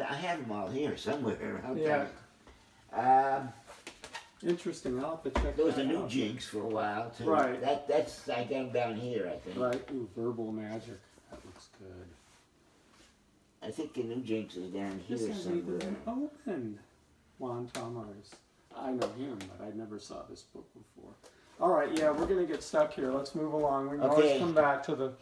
I have them all here somewhere. I'll Yeah. Um, Interesting. I'll have to check there was a new out. jinx for a while too. Right. That that's I got them down here. I think. Right. Ooh, verbal magic. That looks good. I think the new jinx is down here This somewhere. been open. Juan Tamariz. I know him, but I never saw this book before. All right, yeah, we're gonna get stuck here. Let's move along. We can always Okay. come back to the